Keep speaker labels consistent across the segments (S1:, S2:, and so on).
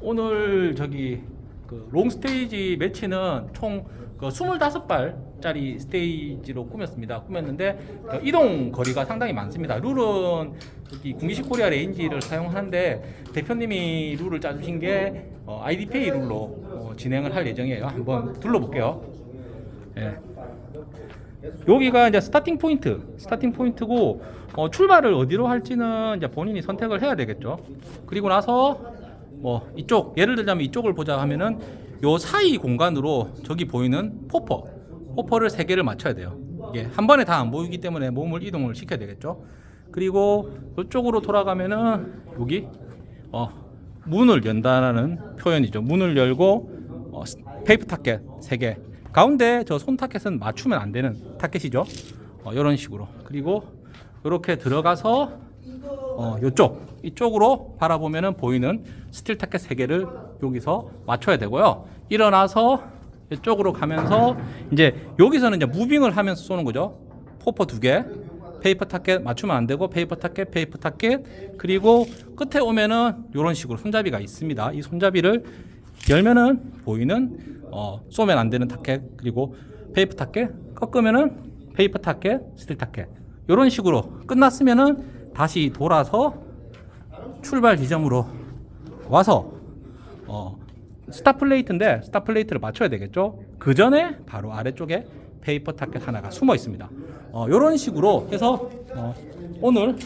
S1: 오늘 저기 그 long 스테이지 매치는 총 그 25발짜리 스테이지로 꾸몄습니다. 꾸몄는데 그 이동 거리가 상당히 많습니다. 룰은 여기 군기식 코리아 레인지를 사용하는데 대표님이 룰을 짜주신 게 어, IDPA 룰로 어, 진행을 할 예정이에요. 한번 둘러볼게요. 예. 여기가 이제 starting 포인트, starting 포인트고 어, 출발을 어디로 할지는 이제 본인이 선택을 해야 되겠죠. 그리고 나서 뭐 이쪽 예를 들자면 이쪽을 보자 하면은 요 사이 공간으로 저기 보이는 포퍼, 포퍼를 세 개를 맞춰야 돼요. 이게 한 번에 다 안 보이기 때문에 몸을 이동을 시켜야 되겠죠. 그리고 이쪽으로 돌아가면은 여기 어, 문을 연다라는 표현이죠. 문을 열고 어, 스- paper 타켓 세 개. 가운데 저 손 타켓은 맞추면 안 되는 타켓이죠. 어, 이런 식으로. 그리고 이렇게 들어가서 어, 이쪽 이쪽으로 바라보면은 보이는 스틸 타켓 세 개를 여기서 맞춰야 되고요. 일어나서 이쪽으로 가면서 이제 여기서는 이제 moving을 하면서 쏘는 거죠. 포퍼 두 개, 페이퍼 타켓 맞추면 안 되고 페이퍼 타켓, 페이퍼 타켓 그리고 끝에 오면은 이런 식으로 손잡이가 있습니다. 이 손잡이를 열면은 보이는 어, 쏘면 안 되는 타켓 그리고 페이퍼 타켓 꺾으면은 페이퍼 타켓, 스틸 타켓 이런 식으로 끝났으면은 다시 돌아서 출발 지점으로 와서 어, star plate인데 star plate를 맞춰야 되겠죠. 그 전에 바로 아래쪽에 paper 타켓 하나가 숨어 있습니다. 어, 이런 식으로 해서 어, 오늘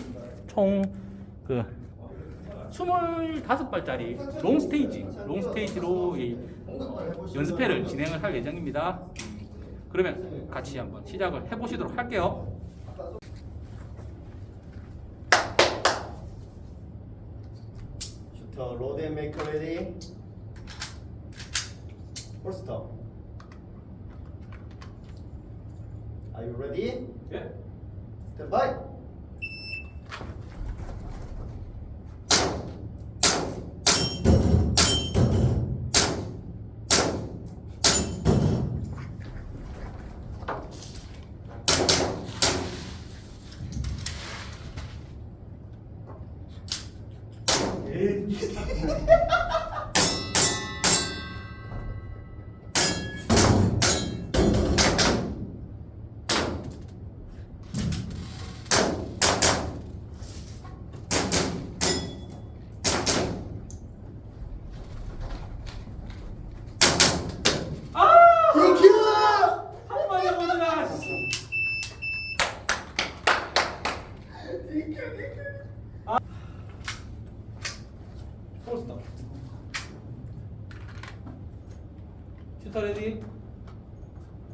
S1: 총 그 25발짜리 long 스테이지, long 스테이지로 이 어, 연습회를 진행을 할 예정입니다. 그러면 같이 한번 시작을 해보시도록 할게요.
S2: Shooter load and make ready holster Are you ready?
S1: 예.
S2: Stand by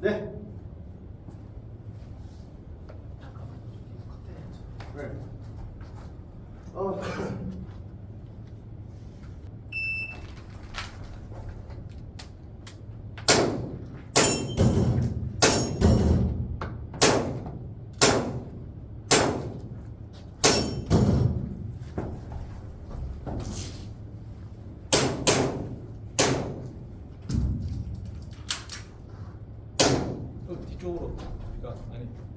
S2: 네. 왜? 어.
S1: 그 뒤쪽으로. 그러니까 아니.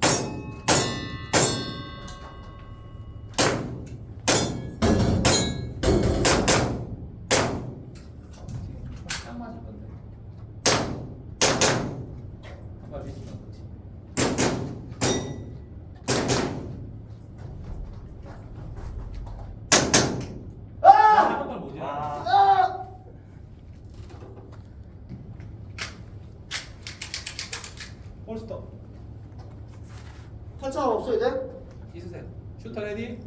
S2: 없어 이제?
S1: 있으세요. 슈터 레디.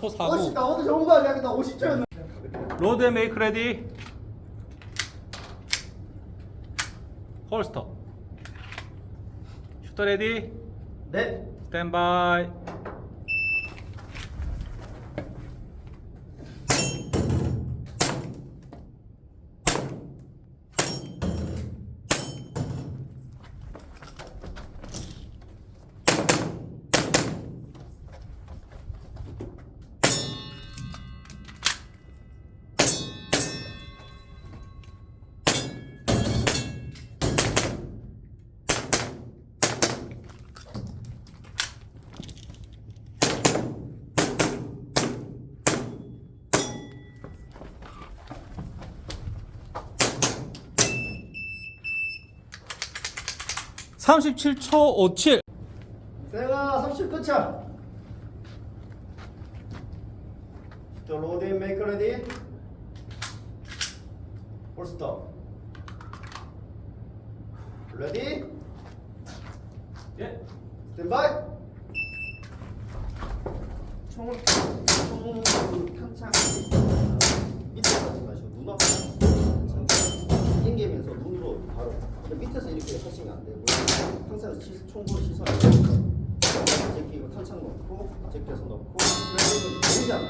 S1: 44초
S2: 50, 나 오늘 좋은 거 아니야? 나 50초였는데.
S1: 로드 앤 메이크 레디 홀스터 슈터 레디
S2: 네.
S1: 스탠바이 삼십칠 초 오칠
S2: 세가 30 끝이야. 저 load and make ready. Holster. Ready.
S1: 예.
S2: 스탠바이. 총을 총을 탄창 밑에 가지 마시고 눈 앞에 당기면서 눈으로 바로 밑에서 이렇게 하시면 안 되고 항상 시, 총구를 시선을 제끼고 탄창 넣고 제껴서 넣고 그러면 보이잖아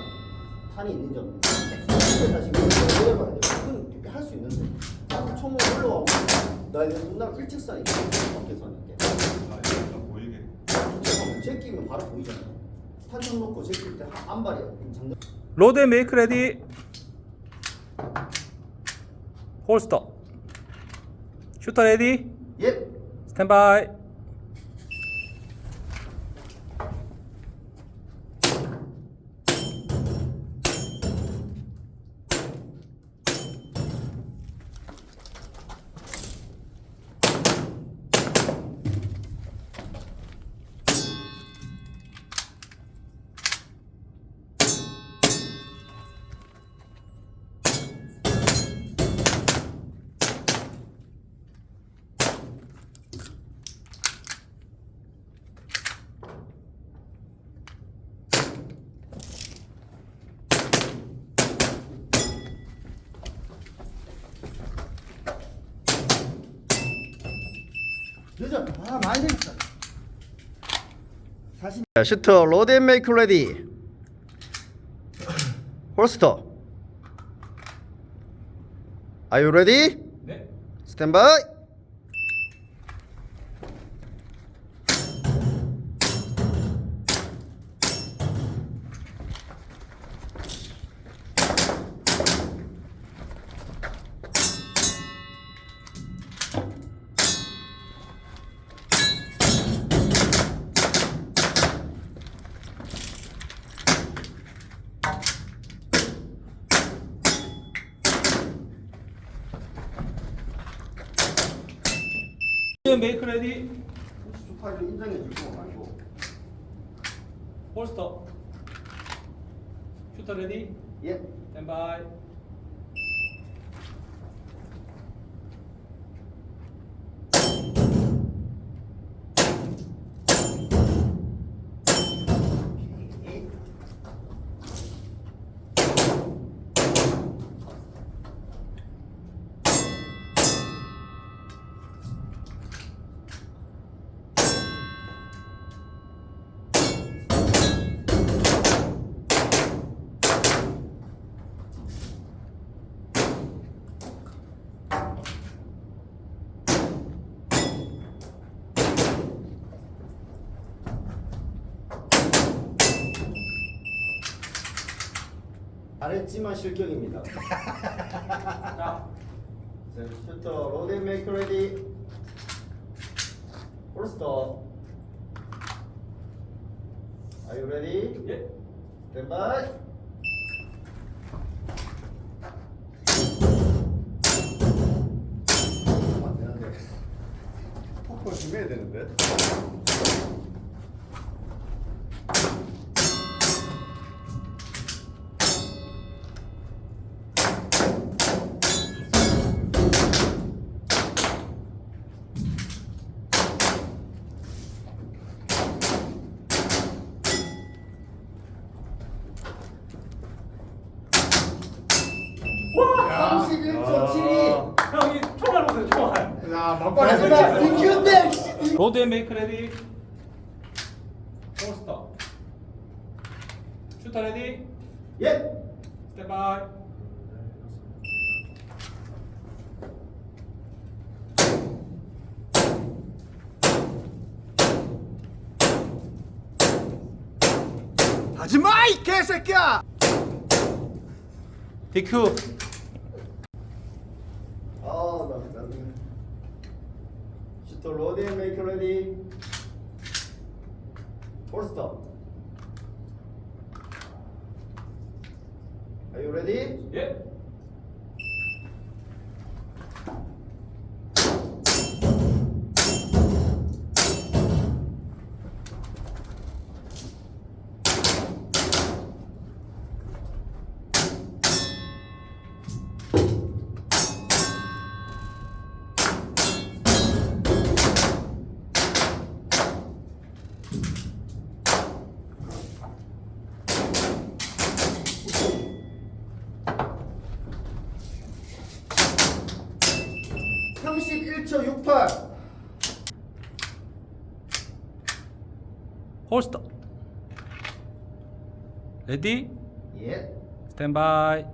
S2: 탄이 있는 점 밑에 다시 내려봐야 돼 그건 할수 있는데 자꾸 총을 올라오고 나 이제 눈앞 일직선이 밖에서 하는 게
S3: 보이게.
S2: 제끼면 바로 보이잖아. 탄창 놓고 제낄 때한 발이야. 장난.
S1: 로드 앤 메이크 레디 홀스터 슈터 레디
S2: 예.
S1: 스탠바이
S2: 아 많이 됐어. 사실. 슈터 로드 앤 메이크 레디. 홀스터. Are you ready?
S1: 네
S2: 스탠바이.
S1: 앤 메이크 레디
S2: 파일을 인정해 줄거 말고.
S1: 홀스터 슈터 레디
S2: 예.
S1: 스탠바
S2: 잘했지만 실격입니다.
S1: 자
S2: 자, 슈터 로드 앤 메이크 레디. 홀스터. Are you ready?
S1: 예.
S2: 되는데. 포크를 준비해야 되는데.
S3: 아 막판에
S2: 마지막 땡.
S1: 로드 앤 메이크 레디 포스터 슈터 레디
S2: 예.
S1: 스탠바이
S3: 하지마 이 개새끼야.
S1: DQ
S2: 나중에. 슈터 로드 앤 메이크 레디. 폴스터. Are you ready?
S1: 예 홀스터 레디
S2: 예.
S1: 스탠바이